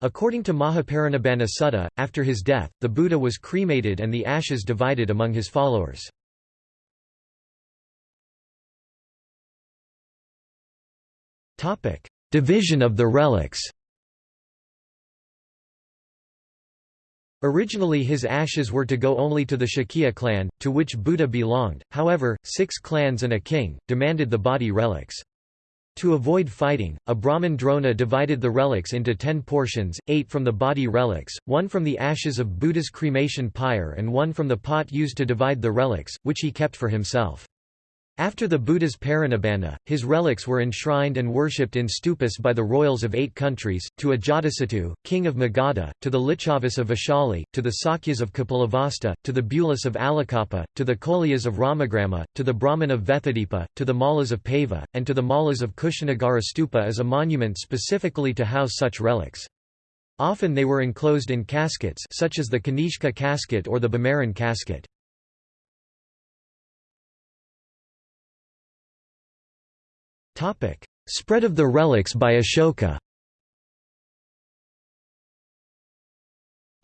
According to Mahaparinibbana Sutta, after his death, the Buddha was cremated and the ashes divided among his followers. Division of the relics Originally his ashes were to go only to the Shakya clan, to which Buddha belonged, however, six clans and a king, demanded the body relics. To avoid fighting, a Brahmin Drona divided the relics into ten portions, eight from the body relics, one from the ashes of Buddha's cremation pyre and one from the pot used to divide the relics, which he kept for himself. After the Buddha's parinibbana, his relics were enshrined and worshipped in stupas by the royals of eight countries, to Ajatasattu, king of Magadha, to the Licchavis of Vaishali, to the Sakyas of Kapilavastu, to the Bulas of Alakappa, to the Koliyas of Ramagrama, to the Brahman of Vethadipa, to the Mallas of Pava, and to the Mallas of Kushanagara stupa as a monument specifically to house such relics. Often they were enclosed in caskets such as the Kanishka casket or the Bimaran casket. Spread of the relics by Ashoka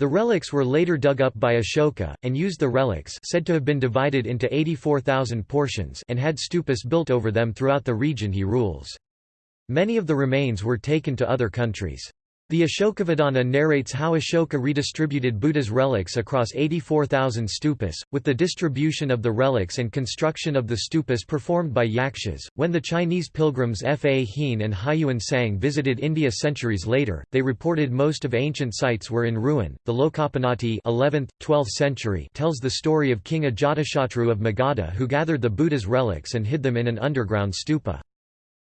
The relics were later dug up by Ashoka, and used the relics said to have been divided into 84,000 portions and had stupas built over them throughout the region he rules. Many of the remains were taken to other countries. The Ashokavadana narrates how Ashoka redistributed Buddha's relics across 84,000 stupas, with the distribution of the relics and construction of the stupas performed by yakshas. When the Chinese pilgrims Fa Hien and Hiuen Tsang visited India centuries later, they reported most of ancient sites were in ruin. The Lokapannatti 11th, 12th century tells the story of King Ajatashatru of Magadha who gathered the Buddha's relics and hid them in an underground stupa.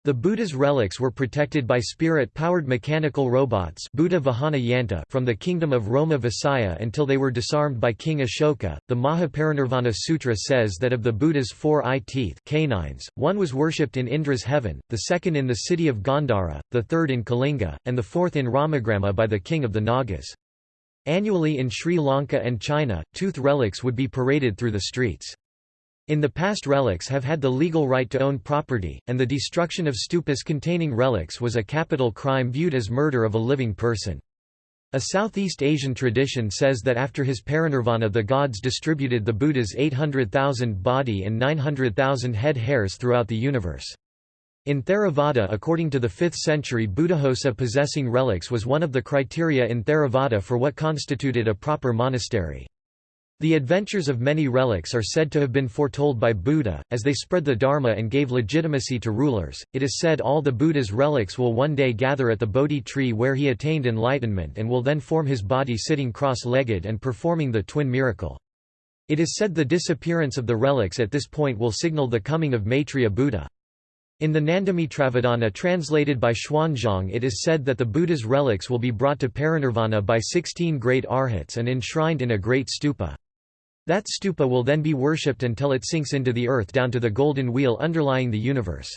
The Buddha's relics were protected by spirit-powered mechanical robots Buddha Vahana Yanta from the kingdom of Roma Vasaya until they were disarmed by King Ashoka. The Mahaparinirvana Sutra says that of the Buddha's four eye teeth canines, one was worshipped in Indra's heaven, the second in the city of Gandhara, the third in Kalinga, and the fourth in Ramagrama by the king of the Nagas. Annually in Sri Lanka and China, tooth relics would be paraded through the streets. In the past relics have had the legal right to own property, and the destruction of stupas containing relics was a capital crime viewed as murder of a living person. A Southeast Asian tradition says that after his parinirvana the gods distributed the Buddha's 800,000 body and 900,000 head hairs throughout the universe. In Theravada according to the 5th century Buddhaghosa possessing relics was one of the criteria in Theravada for what constituted a proper monastery. The adventures of many relics are said to have been foretold by Buddha, as they spread the Dharma and gave legitimacy to rulers. It is said all the Buddha's relics will one day gather at the Bodhi tree where he attained enlightenment and will then form his body sitting cross-legged and performing the twin miracle. It is said the disappearance of the relics at this point will signal the coming of Maitreya Buddha. In the Nandamitravadana translated by Xuanzang it is said that the Buddha's relics will be brought to parinirvana by sixteen great arhats and enshrined in a great stupa. That stupa will then be worshipped until it sinks into the earth down to the golden wheel underlying the universe.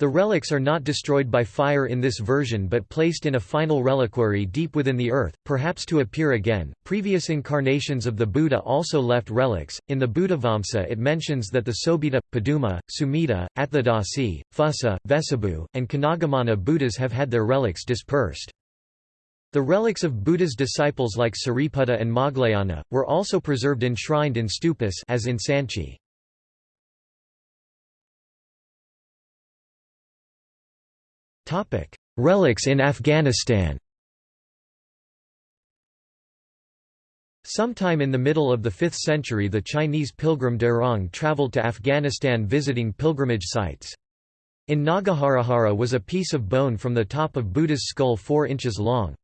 The relics are not destroyed by fire in this version but placed in a final reliquary deep within the earth, perhaps to appear again. Previous incarnations of the Buddha also left relics. In the Buddhavamsa, it mentions that the Sobhita, Paduma, Sumita, Atthadasi, Phussa, Vessabhu, and Kanagamana Buddhas have had their relics dispersed. The relics of Buddha's disciples like Sariputta and Moggallana, were also preserved enshrined in stupas as in Sanchi. Relics in Afghanistan Sometime in the middle of the 5th century the Chinese pilgrim Derong travelled to Afghanistan visiting pilgrimage sites. In Nagaharahara was a piece of bone from the top of Buddha's skull 4 inches long.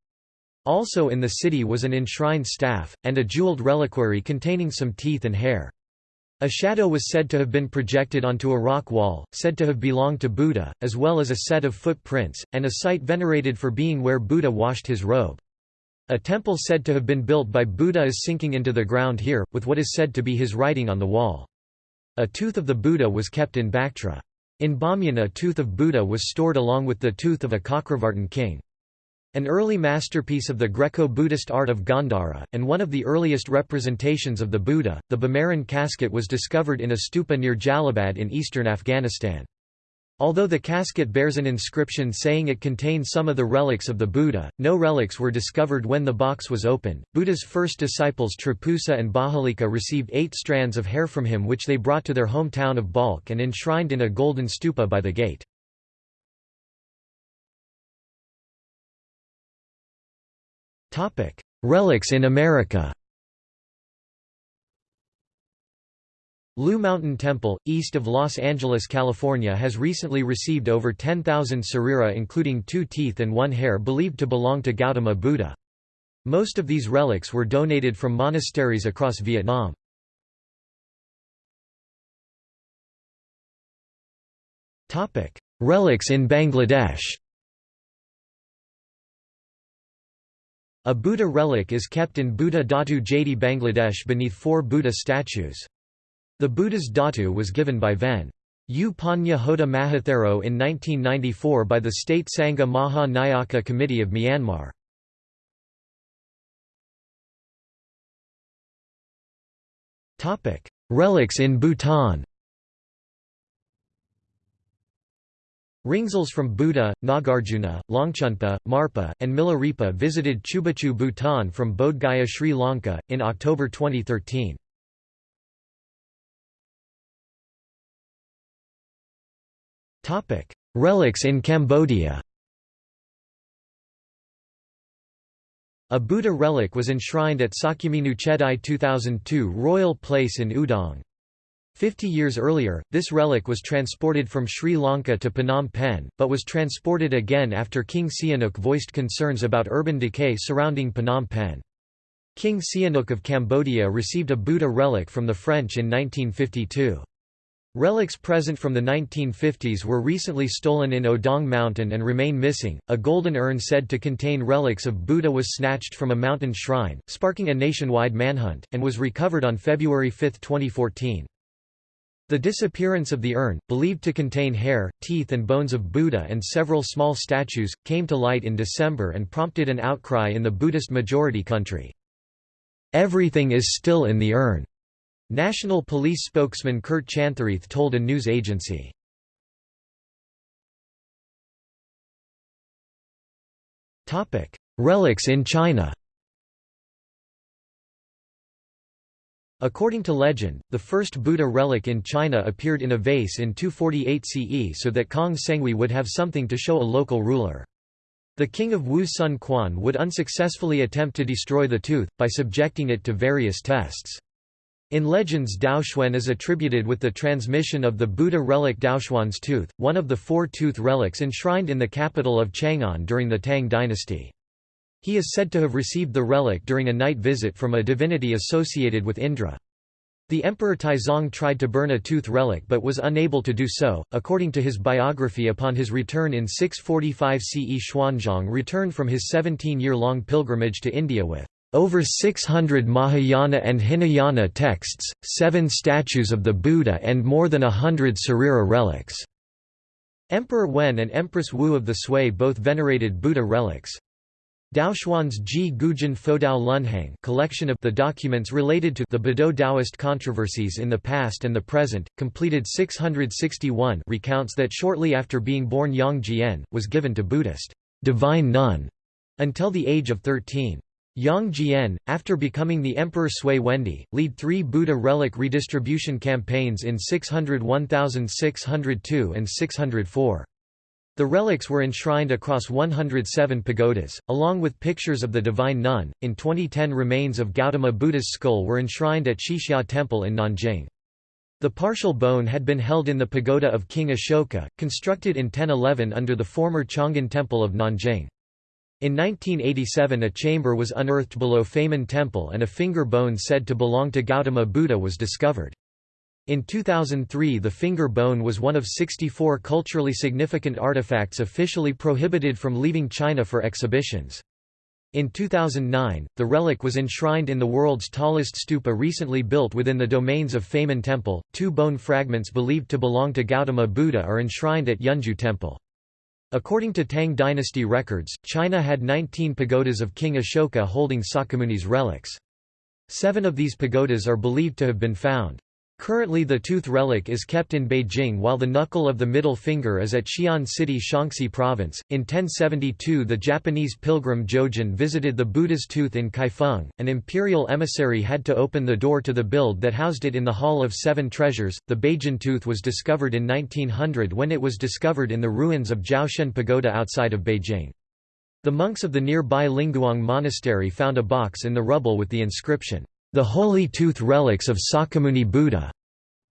Also in the city was an enshrined staff, and a jeweled reliquary containing some teeth and hair. A shadow was said to have been projected onto a rock wall, said to have belonged to Buddha, as well as a set of footprints, and a site venerated for being where Buddha washed his robe. A temple said to have been built by Buddha is sinking into the ground here, with what is said to be his writing on the wall. A tooth of the Buddha was kept in Bactra. In Bamyan a tooth of Buddha was stored along with the tooth of a Chakravartin king. An early masterpiece of the Greco-Buddhist art of Gandhara, and one of the earliest representations of the Buddha, the Bimaran casket was discovered in a stupa near Jalalabad in eastern Afghanistan. Although the casket bears an inscription saying it contains some of the relics of the Buddha, no relics were discovered when the box was opened. Buddha's first disciples Trapusa and Bahalika received eight strands of hair from him which they brought to their hometown of Balkh and enshrined in a golden stupa by the gate. Relics in America Lu Mountain Temple, east of Los Angeles, California has recently received over 10,000 sarira including two teeth and one hair believed to belong to Gautama Buddha. Most of these relics were donated from monasteries across Vietnam. Relics in Bangladesh A Buddha relic is kept in Buddha Dhatu Jadi Bangladesh beneath four Buddha statues. The Buddha's dhatu was given by Ven. U Panya Hoda Mahathero in 1994 by the State Sangha Maha Nyaka Committee of Myanmar. Relics in Bhutan Ringzals from Buddha, Nagarjuna, Longchenpa, Marpa, and Milarepa visited Chubachu Bhutan from Bodh Gaya Sri Lanka, in October 2013. Relics in Cambodia A Buddha relic was enshrined at Sakyamuni Chedai 2002 Royal Place in Udong. Fifty years earlier, this relic was transported from Sri Lanka to Phnom Penh, but was transported again after King Sihanouk voiced concerns about urban decay surrounding Phnom Penh. King Sihanouk of Cambodia received a Buddha relic from the French in 1952. Relics present from the 1950s were recently stolen in Odong Mountain and remain missing. A golden urn said to contain relics of Buddha was snatched from a mountain shrine, sparking a nationwide manhunt, and was recovered on February 5, 2014. The disappearance of the urn, believed to contain hair, teeth and bones of Buddha and several small statues, came to light in December and prompted an outcry in the Buddhist majority country. Everything is still in the urn. National Police spokesman Kurt Chantherath told a news agency. Relics in China According to legend, the first Buddha relic in China appeared in a vase in 248 CE so that Kang Senghui would have something to show a local ruler. The king of Wu Sun Quan would unsuccessfully attempt to destroy the tooth, by subjecting it to various tests. In legends Daoxuan is attributed with the transmission of the Buddha relic Daoxuan's tooth, one of the four tooth relics enshrined in the capital of Chang'an during the Tang dynasty. He is said to have received the relic during a night visit from a divinity associated with Indra. The Emperor Taizong tried to burn a tooth relic but was unable to do so. According to his biography upon his return in 645 CE Xuanzang returned from his 17-year-long pilgrimage to India with over 600 Mahayana and Hinayana texts, seven statues of the Buddha and more than a hundred Sarira relics. Emperor Wen and Empress Wu of the Sui both venerated Buddha relics. Daoxuan's Ji Gujin Fodao Lunhang collection of the documents related to the Buddha Taoist controversies in the past and the present, completed 661 recounts that shortly after being born Yang Jian, was given to Buddhist divine nun until the age of 13. Yang Jian, after becoming the Emperor Sui Wendi, lead three Buddha relic redistribution campaigns in 600 1602 and 604. The relics were enshrined across 107 pagodas, along with pictures of the Divine Nun. In 2010, remains of Gautama Buddha's skull were enshrined at Qixia Temple in Nanjing. The partial bone had been held in the pagoda of King Ashoka, constructed in 1011 under the former Chang'an Temple of Nanjing. In 1987 a chamber was unearthed below Famen Temple and a finger bone said to belong to Gautama Buddha was discovered. In 2003 the finger bone was one of 64 culturally significant artifacts officially prohibited from leaving China for exhibitions. In 2009, the relic was enshrined in the world's tallest stupa recently built within the domains of Famen Temple. Two bone fragments believed to belong to Gautama Buddha are enshrined at Yunju Temple. According to Tang dynasty records, China had 19 pagodas of King Ashoka holding Sakyamuni's relics. Seven of these pagodas are believed to have been found. Currently the tooth relic is kept in Beijing while the knuckle of the middle finger is at Xi'an City Shaanxi Province. In 1072 the Japanese pilgrim Jojin visited the Buddha's tooth in Kaifeng. An imperial emissary had to open the door to the build that housed it in the Hall of Seven Treasures. The Beijing tooth was discovered in 1900 when it was discovered in the ruins of Jiaoshen Pagoda outside of Beijing. The monks of the nearby Lingguang Monastery found a box in the rubble with the inscription, the Holy Tooth Relics of Sakyamuni Buddha,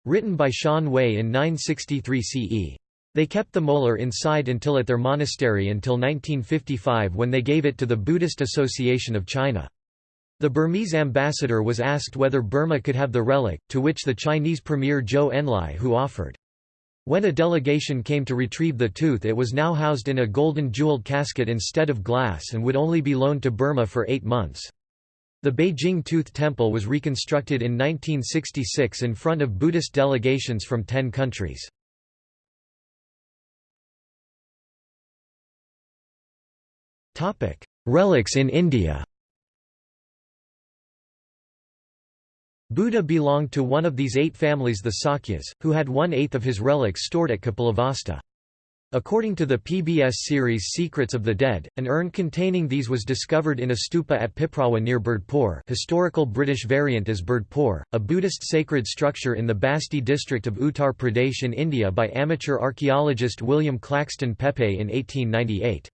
written by Shan Wei in 963 CE. They kept the molar inside until at their monastery until 1955 when they gave it to the Buddhist Association of China. The Burmese ambassador was asked whether Burma could have the relic, to which the Chinese premier Zhou Enlai who offered. When a delegation came to retrieve the tooth it was now housed in a golden jeweled casket instead of glass and would only be loaned to Burma for eight months. The Beijing Tooth Temple was reconstructed in 1966 in front of Buddhist delegations from ten countries. Relics in India Buddha belonged to one of these eight families the Sakyas, who had one-eighth of his relics stored at Kapilavastu. According to the PBS series Secrets of the Dead, an urn containing these was discovered in a stupa at Piprawa near Birdpur historical British variant is Birdpur, a Buddhist sacred structure in the Basti district of Uttar Pradesh in India by amateur archaeologist William Claxton Pepe in 1898.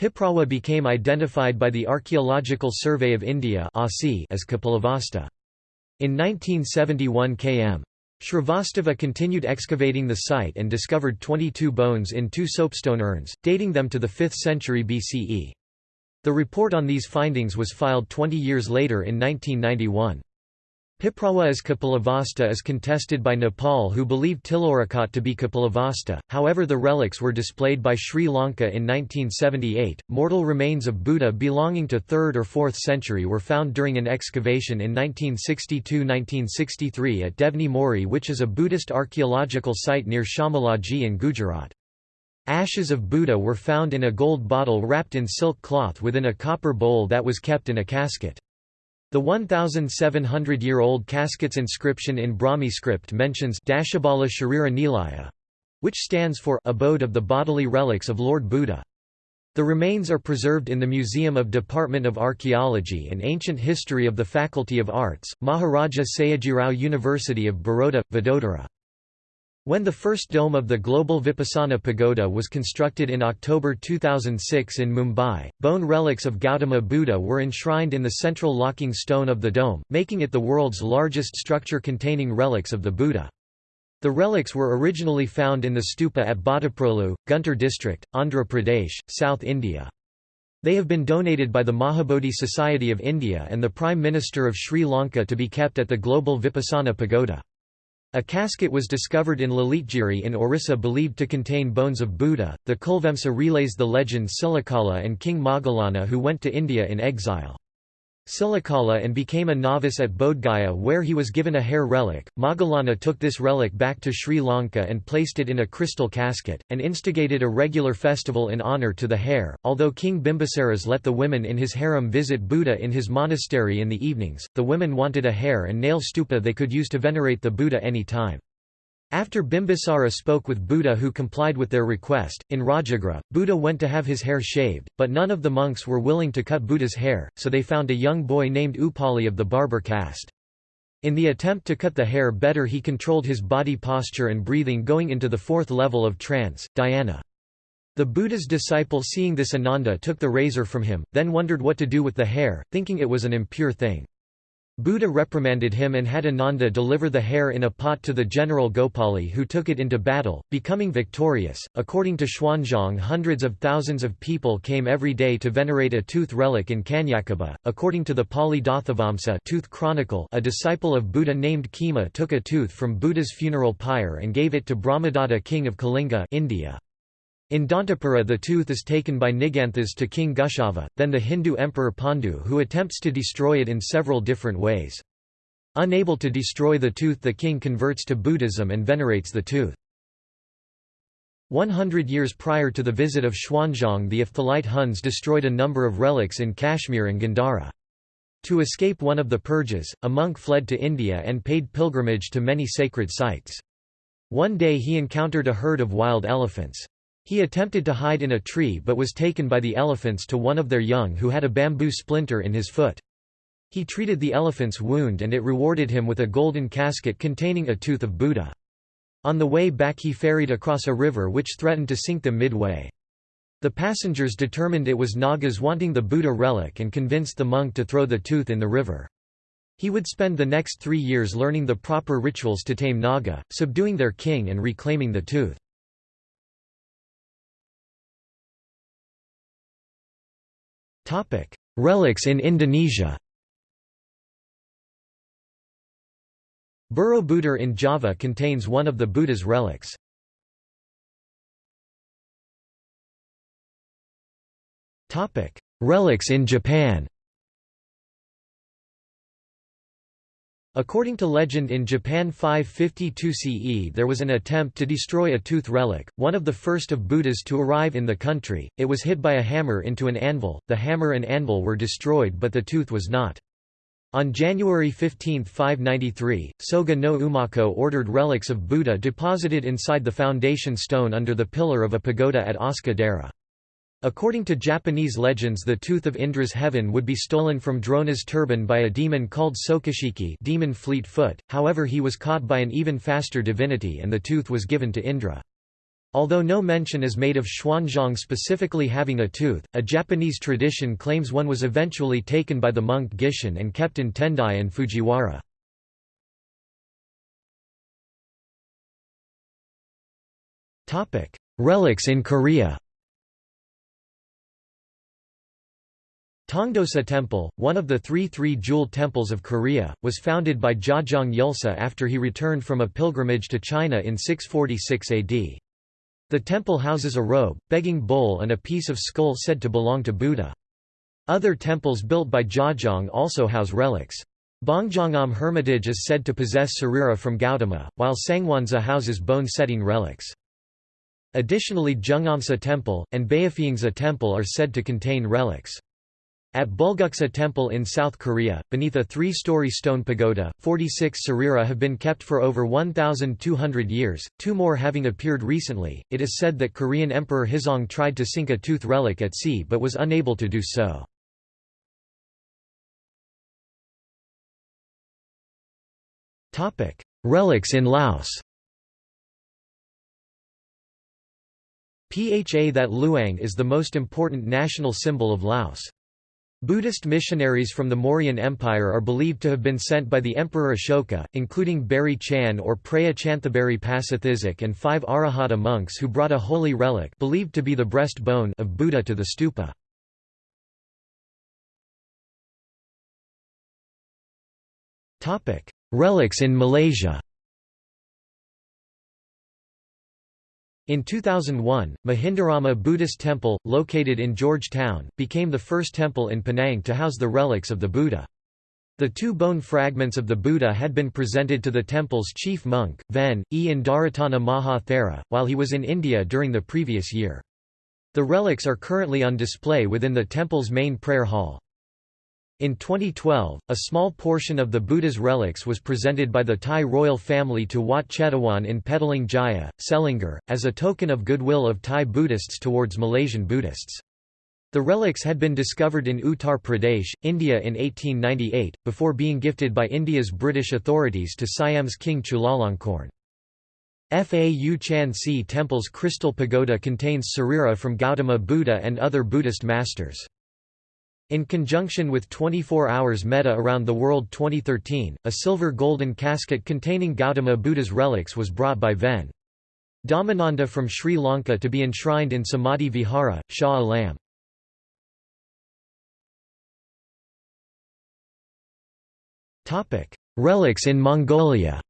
Piprawa became identified by the Archaeological Survey of India as Kapilavastu. In 1971 km. Shrivastava continued excavating the site and discovered 22 bones in two soapstone urns, dating them to the 5th century BCE. The report on these findings was filed 20 years later in 1991. Piprawa as Kapilavastu is contested by Nepal who believe Tilaurakot to be Kapilavastu, however the relics were displayed by Sri Lanka in 1978. Mortal remains of Buddha belonging to 3rd or 4th century were found during an excavation in 1962–1963 at Devni Mori which is a Buddhist archaeological site near Shamolaji in Gujarat. Ashes of Buddha were found in a gold bottle wrapped in silk cloth within a copper bowl that was kept in a casket. The 1,700-year-old casket's inscription in Brahmi script mentions Dashabala Sharira Nilaya, which stands for Abode of the Bodily Relics of Lord Buddha. The remains are preserved in the Museum of Department of Archaeology and Ancient History of the Faculty of Arts, Maharaja Sayajirao University of Baroda, Vadodara. When the first dome of the Global Vipassana Pagoda was constructed in October 2006 in Mumbai, bone relics of Gautama Buddha were enshrined in the central locking stone of the dome, making it the world's largest structure containing relics of the Buddha. The relics were originally found in the stupa at Bhattaprolu, Guntur district, Andhra Pradesh, South India. They have been donated by the Mahabodhi Society of India and the Prime Minister of Sri Lanka to be kept at the Global Vipassana Pagoda. A casket was discovered in Lalitgiri in Orissa believed to contain bones of Buddha. The Kulavamsa relays the legend Silikala and King Moggallana who went to India in exile. Silikala and became a novice at Bodhgaya where he was given a hair relic. Moggallana took this relic back to Sri Lanka and placed it in a crystal casket, and instigated a regular festival in honour to the hair. Although King Bimbisaras let the women in his harem visit Buddha in his monastery in the evenings, the women wanted a hair and nail stupa they could use to venerate the Buddha any time. After Bimbisara spoke with Buddha who complied with their request, in Rajagrha, Buddha went to have his hair shaved, but none of the monks were willing to cut Buddha's hair, so they found a young boy named Upali of the barber caste. In the attempt to cut the hair better he controlled his body posture and breathing going into the fourth level of trance, dhyana. The Buddha's disciple seeing this Ananda took the razor from him, then wondered what to do with the hair, thinking it was an impure thing. Buddha reprimanded him and had Ananda deliver the hair in a pot to the general Gopali who took it into battle, becoming victorious. According to Xuanzang, hundreds of thousands of people came every day to venerate a tooth relic in Kanyakubja. According to the Pali Dathavamsa tooth chronicle, a disciple of Buddha named Khema took a tooth from Buddha's funeral pyre and gave it to Brahmadatta king of Kalinga, India. In Dantapura the tooth is taken by Niganthas to King Gushava, then the Hindu emperor Pandu who attempts to destroy it in several different ways. Unable to destroy the tooth the king converts to Buddhism and venerates the tooth. 100 years prior to the visit of Xuanzang the Hephthalite Huns destroyed a number of relics in Kashmir and Gandhara. To escape one of the purges, a monk fled to India and paid pilgrimage to many sacred sites. One day he encountered a herd of wild elephants. He attempted to hide in a tree but was taken by the elephants to one of their young who had a bamboo splinter in his foot. He treated the elephant's wound and it rewarded him with a golden casket containing a tooth of Buddha. On the way back he ferried across a river which threatened to sink them midway. The passengers determined it was Nagas wanting the Buddha relic and convinced the monk to throw the tooth in the river. He would spend the next three years learning the proper rituals to tame Naga, subduing their king and reclaiming the tooth. Relics in Indonesia. Borobudur in Java contains one of the Buddha's relics. Relics in Japan According to legend in Japan 552 CE there was an attempt to destroy a tooth relic, one of the first of Buddhas to arrive in the country, it was hit by a hammer into an anvil, the hammer and anvil were destroyed but the tooth was not. On January 15, 593, Soga no Umako ordered relics of Buddha deposited inside the foundation stone under the pillar of a pagoda at Asuka According to Japanese legends the tooth of Indra's heaven would be stolen from Drona's turban by a demon called Sokashiki demon fleet foot, however he was caught by an even faster divinity and the tooth was given to Indra. Although no mention is made of Xuanzang specifically having a tooth, a Japanese tradition claims one was eventually taken by the monk Gishin and kept in Tendai and Fujiwara. Relics in Korea Tongdosa Temple, one of the three three-jewel temples of Korea, was founded by Jajang Yulsa after he returned from a pilgrimage to China in 646 AD. The temple houses a robe, begging bowl and a piece of skull said to belong to Buddha. Other temples built by Jajang also house relics. Bongjongam Hermitage is said to possess sarira from Gautama, while Sangwonsa houses bone-setting relics. Additionally Jungamsa Temple, and Baeopheungsa Temple are said to contain relics. At Bulguksa Temple in South Korea, beneath a three-story stone pagoda, 46 sarira have been kept for over 1,200 years, two more having appeared recently. It is said that Korean Emperor Hizong tried to sink a tooth relic at sea but was unable to do so. Relics in Laos Pha that Luang is the most important national symbol of Laos. Buddhist missionaries from the Mauryan Empire are believed to have been sent by the Emperor Ashoka, including Beri Chan or Preya Chanthaburi Pasithizak and five Arahata monks who brought a holy relic believed to be the breast bone of Buddha to the stupa. Relics in Malaysia In 2001, Mahindarama Buddhist Temple, located in Georgetown, became the first temple in Penang to house the relics of the Buddha. The two bone fragments of the Buddha had been presented to the temple's chief monk, Ven. E. Indaratana Maha Thera, while he was in India during the previous year. The relics are currently on display within the temple's main prayer hall. In 2012, a small portion of the Buddha's relics was presented by the Thai royal family to Wat Chetawan in Petaling Jaya, Selangor, as a token of goodwill of Thai Buddhists towards Malaysian Buddhists. The relics had been discovered in Uttar Pradesh, India in 1898, before being gifted by India's British authorities to Siam's King Chulalongkorn. Phau Chan Si Temple's crystal pagoda contains sarira from Gautama Buddha and other Buddhist masters. In conjunction with 24 Hours Metta Around the World 2013, a silver golden casket containing Gautama Buddha's relics was brought by Ven. Dhammananda from Sri Lanka to be enshrined in Samadhi Vihara, Shah Alam. Relics in Mongolia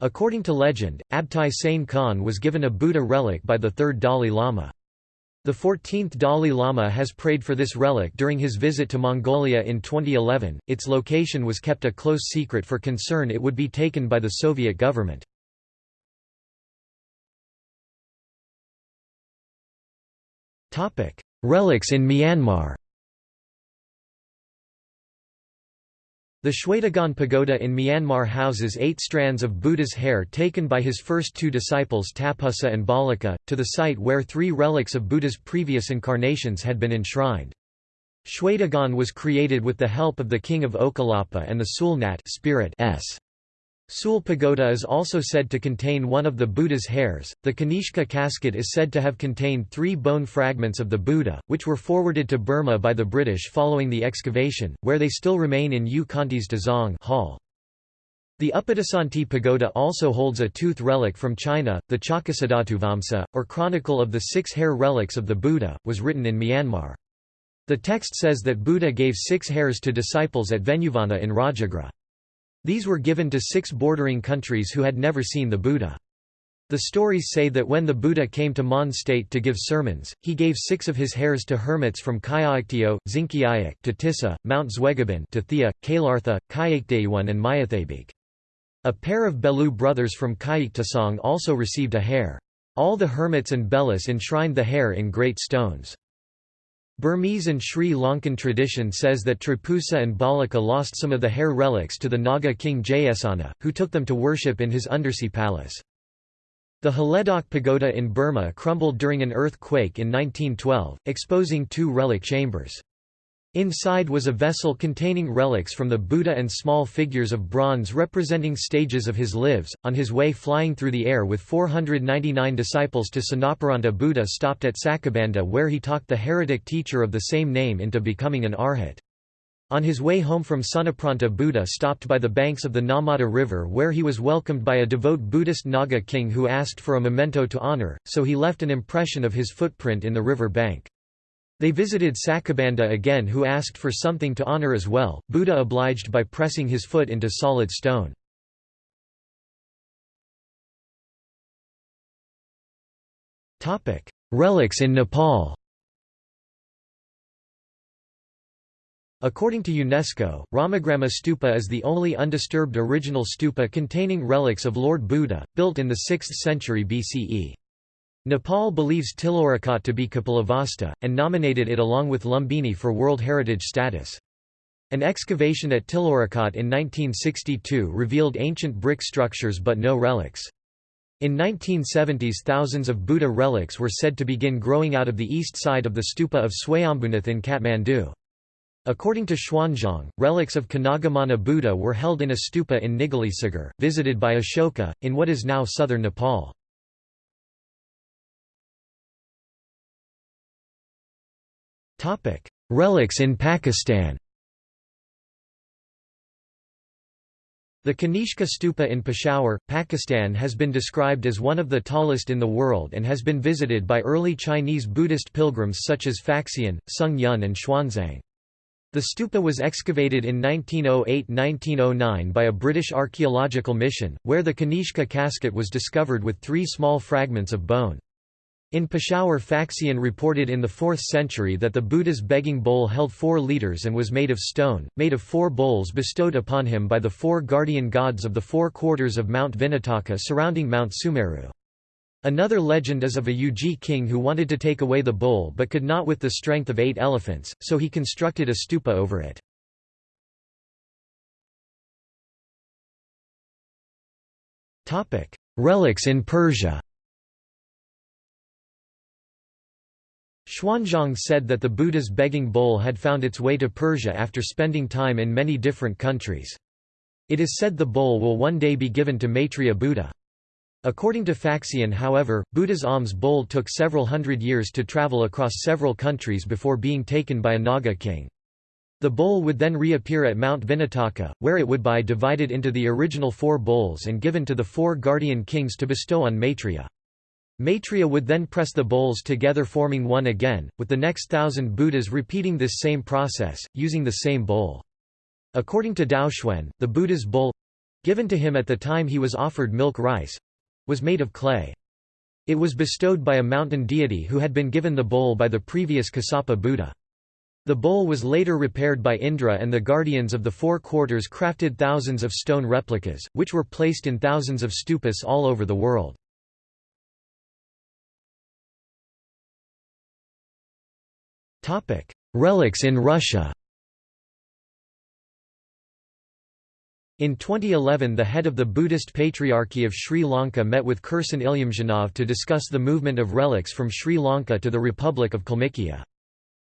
According to legend, Abtai Sain Khan was given a Buddha relic by the third Dalai Lama. The 14th Dalai Lama has prayed for this relic during his visit to Mongolia in 2011. Its location was kept a close secret for concern it would be taken by the Soviet government. Relics in Myanmar. The Shwedagon Pagoda in Myanmar houses eight strands of Buddha's hair taken by his first two disciples Tapussa and Ballika, to the site where three relics of Buddha's previous incarnations had been enshrined. Shwedagon was created with the help of the king of Okalapa and the Sulnat spirit s. Sule Pagoda is also said to contain one of the Buddha's hairs. The Kanishka casket is said to have contained three bone fragments of the Buddha, which were forwarded to Burma by the British following the excavation, where they still remain in U Khanty's Dazong Hall. The Upadasanti Pagoda also holds a tooth relic from China. The Chakkasadatuvamsa, or Chronicle of the Six Hair Relics of the Buddha, was written in Myanmar. The text says that Buddha gave six hairs to disciples at Venuvana in Rajagra. These were given to six bordering countries who had never seen the Buddha. The stories say that when the Buddha came to Mon state to give sermons, he gave six of his hairs to hermits from Kyaiktiyo, Zinkiayak to Tissa, Mount Zwegaban to Thea, Kalartha, Kyaikdayuan and Mayathabik. A pair of Belu brothers from Kayiktasong also received a hair. All the hermits and Belus enshrined the hair in great stones. Burmese and Sri Lankan tradition says that Tripussa and Ballika lost some of the hair relics to the Naga king Jayasana, who took them to worship in his undersea palace. The Haledok Pagoda in Burma crumbled during an earthquake in 1912, exposing two relic chambers. Inside was a vessel containing relics from the Buddha and small figures of bronze representing stages of his lives. On his way flying through the air with 499 disciples to Sanaparanta Buddha stopped at Sakabanda where he talked the heretic teacher of the same name into becoming an arhat. On his way home from Sanapranta Buddha stopped by the banks of the Namada River where he was welcomed by a devout Buddhist Naga king who asked for a memento to honor, so he left an impression of his footprint in the river bank. They visited Sakabanda again who asked for something to honor as well, Buddha obliged by pressing his foot into solid stone. Relics in Nepal According to UNESCO, Ramagrama Stupa is the only undisturbed original stupa containing relics of Lord Buddha, built in the 6th century BCE. Nepal believes Tilaurakot to be Kapilavastu, and nominated it along with Lumbini for World Heritage status. An excavation at Tilaurakot in 1962 revealed ancient brick structures but no relics. In 1970s thousands of Buddha relics were said to begin growing out of the east side of the stupa of Swayambhunath in Kathmandu. According to Xuanzang, relics of Kanagamana Buddha were held in a stupa in Nigalisagar, visited by Ashoka, in what is now southern Nepal. Relics in Pakistan The Kanishka Stupa in Peshawar, Pakistan has been described as one of the tallest in the world and has been visited by early Chinese Buddhist pilgrims such as Faxian, Sung Yun and Xuanzang. The stupa was excavated in 1908–1909 by a British archaeological mission, where the Kanishka casket was discovered with three small fragments of bone. In Peshawar Faxian reported in the 4th century that the Buddha's begging bowl held four litres and was made of stone, made of four bowls bestowed upon him by the four guardian gods of the four quarters of Mount Vinataka surrounding Mount Sumeru. Another legend is of a Yuji king who wanted to take away the bowl but could not with the strength of eight elephants, so he constructed a stupa over it. Relics in Persia Xuanzang said that the Buddha's begging bowl had found its way to Persia after spending time in many different countries. It is said the bowl will one day be given to Maitreya Buddha. According to Faxian however, Buddha's alms bowl took several hundred years to travel across several countries before being taken by a Naga king. The bowl would then reappear at Mount Vinataka, where it would be divided into the original four bowls and given to the four guardian kings to bestow on Maitreya. Maitreya would then press the bowls together forming one again, with the next thousand Buddhas repeating this same process, using the same bowl. According to Daoxuan, the Buddha's bowl—given to him at the time he was offered milk rice—was made of clay. It was bestowed by a mountain deity who had been given the bowl by the previous Kassapa Buddha. The bowl was later repaired by Indra and the guardians of the four quarters crafted thousands of stone replicas, which were placed in thousands of stupas all over the world. Relics in Russia In 2011 the head of the Buddhist Patriarchy of Sri Lanka met with Kirsan Ilyumzhinov to discuss the movement of relics from Sri Lanka to the Republic of Kalmykia.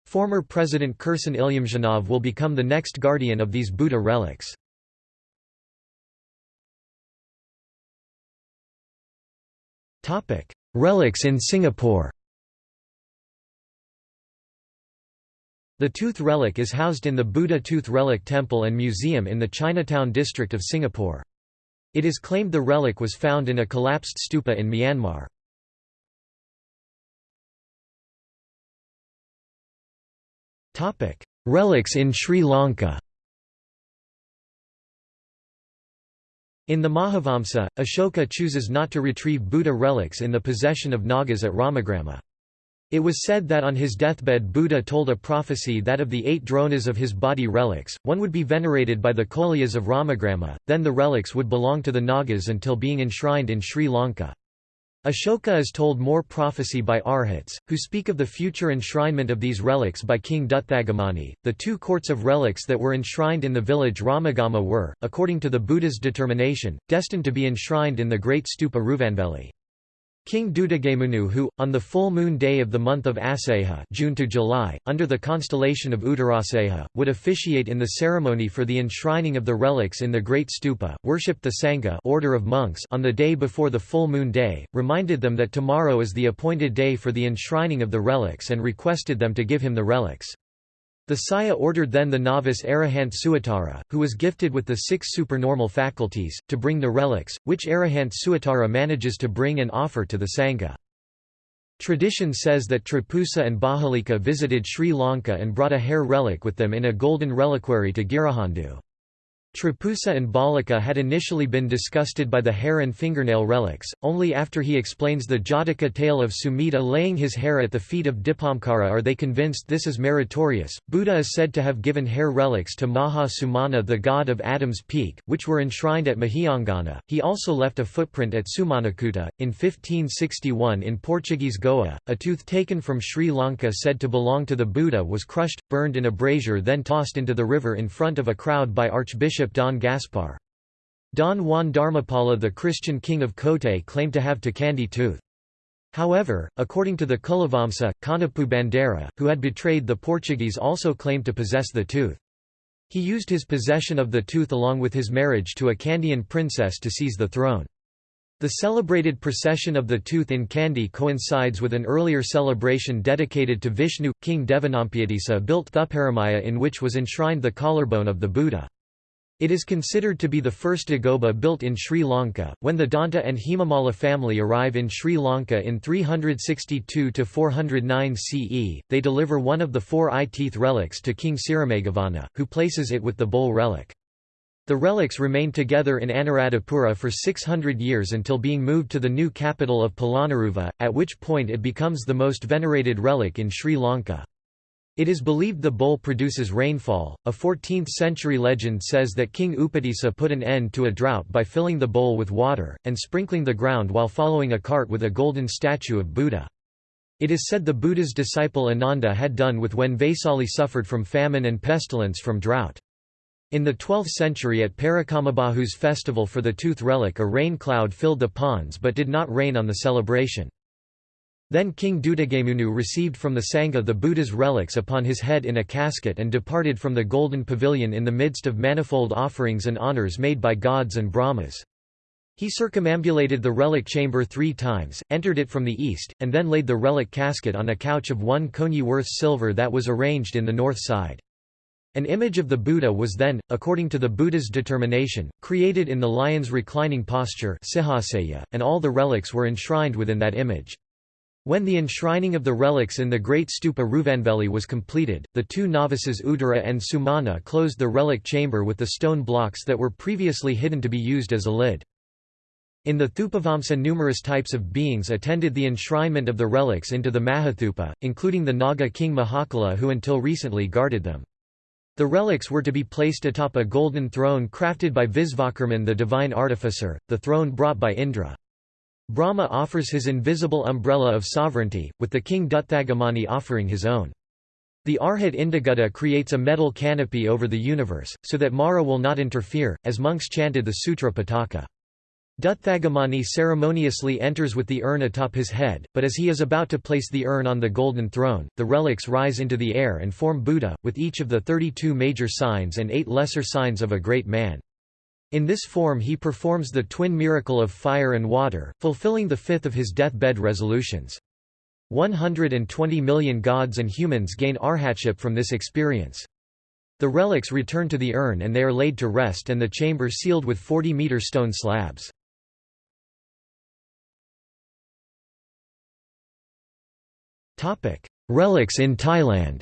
Former President Kirsan Ilyumzhinov will become the next guardian of these Buddha relics. Relics in Singapore The tooth relic is housed in the Buddha Tooth Relic Temple and Museum in the Chinatown district of Singapore. It is claimed the relic was found in a collapsed stupa in Myanmar. Relics in Sri Lanka In the Mahavamsa, Ashoka chooses not to retrieve Buddha relics in the possession of Nagas at Ramagrama. It was said that on his deathbed Buddha told a prophecy that of the eight dronas of his body relics, one would be venerated by the Kolyas of Ramagrama, then the relics would belong to the Nagas until being enshrined in Sri Lanka. Ashoka is told more prophecy by arhats, who speak of the future enshrinement of these relics by King Dutthagamani. The two courts of relics that were enshrined in the village Ramagama were, according to the Buddha's determination, destined to be enshrined in the great stupa Ruvanveli. King Duttagamunu who, on the full moon day of the month of Aseha June to July, under the constellation of Uttaraseha, would officiate in the ceremony for the enshrining of the relics in the Great Stupa, worshipped the Sangha order of monks on the day before the full moon day, reminded them that tomorrow is the appointed day for the enshrining of the relics and requested them to give him the relics. The Saya ordered then the novice Arahant Suatara, who was gifted with the six supernormal faculties, to bring the relics, which Arahant Suatara manages to bring and offer to the Sangha. Tradition says that Tripusa and Bahalika visited Sri Lanka and brought a hair relic with them in a golden reliquary to Girihandhu. Tripusa and Balika had initially been disgusted by the hair and fingernail relics, only after he explains the Jataka tale of Sumita laying his hair at the feet of Dipamkara are they convinced this is meritorious. Buddha is said to have given hair relics to Maha Sumana, the god of Adam's Peak, which were enshrined at Mahiyangana. He also left a footprint at Sumanakuta. In 1561 in Portuguese Goa, a tooth taken from Sri Lanka said to belong to the Buddha was crushed, burned in a brazier, then tossed into the river in front of a crowd by Archbishop Bishop Don Gaspar. Don Juan Dharmapala the Christian king of Kotte claimed to have Takandi tooth. However, according to the Kulavamsa, Kanapu Bandera, who had betrayed the Portuguese also claimed to possess the tooth. He used his possession of the tooth along with his marriage to a Kandian princess to seize the throne. The celebrated procession of the tooth in Kandy coincides with an earlier celebration dedicated to Vishnu. King Devanampiyadisa built Thuparamaya in which was enshrined the collarbone of the Buddha. It is considered to be the first dagoba built in Sri Lanka. When the Danta and Hemamala family arrive in Sri Lanka in 362 to 409 CE, they deliver one of the four eye teeth relics to King Sirimeghavanna, who places it with the bowl relic. The relics remain together in Anuradhapura for 600 years until being moved to the new capital of Polonnaruwa, at which point it becomes the most venerated relic in Sri Lanka. It is believed the bowl produces rainfall. A 14th century legend says that King Upadisa put an end to a drought by filling the bowl with water, and sprinkling the ground while following a cart with a golden statue of Buddha. It is said the Buddha's disciple Ananda had done with when Vaisali suffered from famine and pestilence from drought. In the 12th century at Parakramabahu's festival for the tooth relic a rain cloud filled the ponds but did not rain on the celebration. Then King Duttagamunu received from the Sangha the Buddha's relics upon his head in a casket and departed from the golden pavilion in the midst of manifold offerings and honours made by gods and Brahmas. He circumambulated the relic chamber three times, entered it from the east, and then laid the relic casket on a couch of one konyi worth silver that was arranged in the north side. An image of the Buddha was then, according to the Buddha's determination, created in the lion's reclining posture and all the relics were enshrined within that image. When the enshrining of the relics in the great stupa Ruvanveli was completed, the two novices Uttara and Sumana closed the relic chamber with the stone blocks that were previously hidden to be used as a lid. In the Thupavamsa numerous types of beings attended the enshrinement of the relics into the Mahathupa, including the Naga king Mahakala who until recently guarded them. The relics were to be placed atop a golden throne crafted by Visvakarman the divine artificer, the throne brought by Indra. Brahma offers his invisible umbrella of sovereignty, with the king Dutthagamani offering his own. The Arhat Indagutta creates a metal canopy over the universe, so that Mara will not interfere, as monks chanted the Sutra Pitaka. Dutthagamani ceremoniously enters with the urn atop his head, but as he is about to place the urn on the golden throne, the relics rise into the air and form Buddha, with each of the 32 major signs and eight lesser signs of a great man. In this form he performs the twin miracle of fire and water, fulfilling the fifth of his deathbed resolutions. 120 million gods and humans gain arhatship from this experience. The relics return to the urn and they are laid to rest and the chamber sealed with 40-meter stone slabs. Relics in Thailand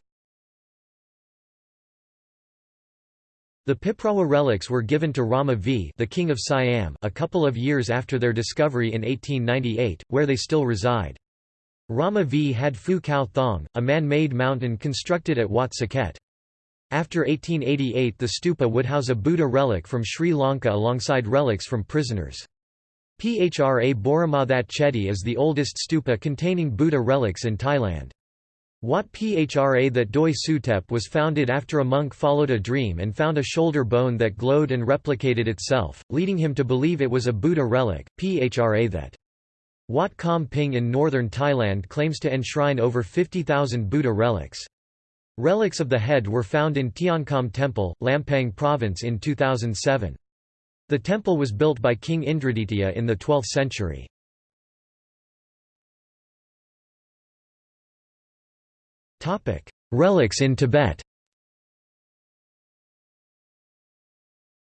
The Piprahwa relics were given to Rama V the King of Siam a couple of years after their discovery in 1898, where they still reside. Rama V had Phu Khao Thong, a man-made mountain constructed at Wat Saket. After 1888 the stupa would house a Buddha relic from Sri Lanka alongside relics from prisoners. Phra Boromathat Chedi is the oldest stupa containing Buddha relics in Thailand. Wat Phra that Doi Suthep was founded after a monk followed a dream and found a shoulder bone that glowed and replicated itself, leading him to believe it was a Buddha relic. Phra that Wat Kam Ping in northern Thailand claims to enshrine over 50,000 Buddha relics. Relics of the head were found in Tiankham Temple, Lampang Province in 2007. The temple was built by King Indraditya in the 12th century. Relics in Tibet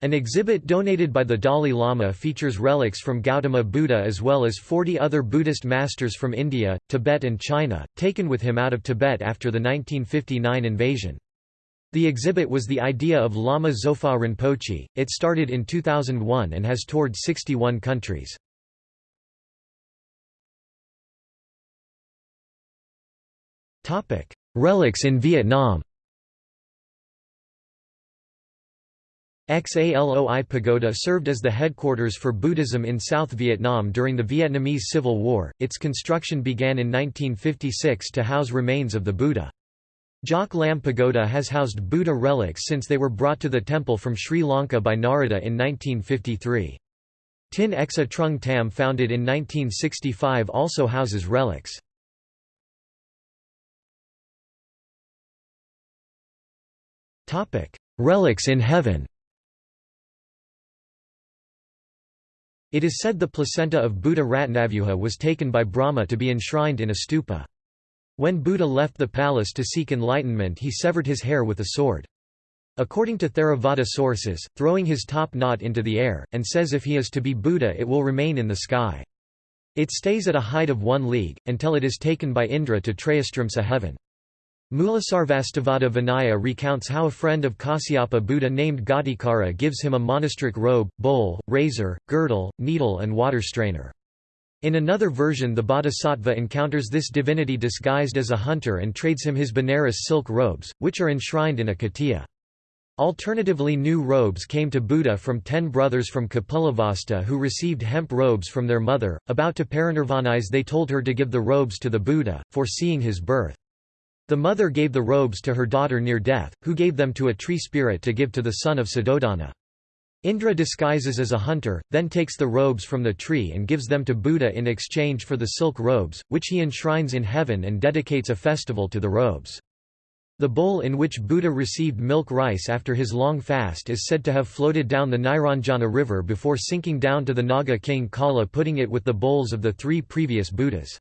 An exhibit donated by the Dalai Lama features relics from Gautama Buddha as well as 40 other Buddhist masters from India, Tibet and China, taken with him out of Tibet after the 1959 invasion. The exhibit was the idea of Lama Zopa Rinpoche. It started in 2001 and has toured 61 countries. Relics in Vietnam Xá Lợi Pagoda served as the headquarters for Buddhism in South Vietnam during the Vietnamese Civil War. Its construction began in 1956 to house remains of the Buddha. Giác Lâm Pagoda has housed Buddha relics since they were brought to the temple from Sri Lanka by Narada in 1953. Tịnh xá Trung Tâm founded in 1965 also houses relics. Relics in heaven It is said the placenta of Buddha Ratnavyuha was taken by Brahma to be enshrined in a stupa. When Buddha left the palace to seek enlightenment he severed his hair with a sword. According to Theravada sources, throwing his top knot into the air, and says if he is to be Buddha it will remain in the sky. It stays at a height of one league, until it is taken by Indra to Trayastrimsa heaven. Mulasarvastivada Vinaya recounts how a friend of Kasyapa Buddha named Ghatikara gives him a monastic robe, bowl, razor, girdle, needle and water strainer. In another version the bodhisattva encounters this divinity disguised as a hunter and trades him his Benares silk robes, which are enshrined in a caitya. Alternatively new robes came to Buddha from ten brothers from Kapilavastu who received hemp robes from their mother, about to parinirvanize they told her to give the robes to the Buddha, foreseeing his birth. The mother gave the robes to her daughter near death, who gave them to a tree spirit to give to the son of Suddhodana. Indra disguises as a hunter, then takes the robes from the tree and gives them to Buddha in exchange for the silk robes, which he enshrines in heaven and dedicates a festival to the robes. The bowl in which Buddha received milk rice after his long fast is said to have floated down the Niranjana river before sinking down to the Naga king Kala putting it with the bowls of the three previous Buddhas.